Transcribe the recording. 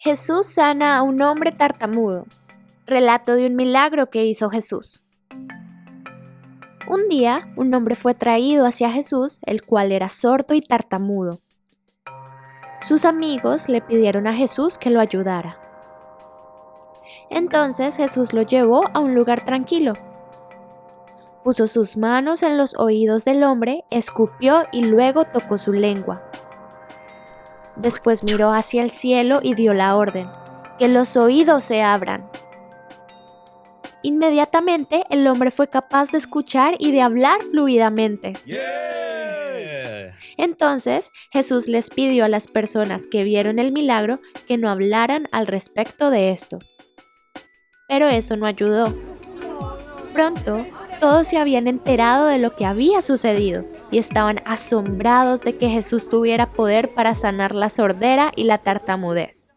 Jesús sana a un hombre tartamudo. Relato de un milagro que hizo Jesús. Un día, un hombre fue traído hacia Jesús, el cual era sordo y tartamudo. Sus amigos le pidieron a Jesús que lo ayudara. Entonces Jesús lo llevó a un lugar tranquilo. Puso sus manos en los oídos del hombre, escupió y luego tocó su lengua. Después miró hacia el cielo y dio la orden, que los oídos se abran. Inmediatamente el hombre fue capaz de escuchar y de hablar fluidamente. Entonces Jesús les pidió a las personas que vieron el milagro que no hablaran al respecto de esto. Pero eso no ayudó. Pronto todos se habían enterado de lo que había sucedido y estaban asombrados de que Jesús tuviera poder para sanar la sordera y la tartamudez.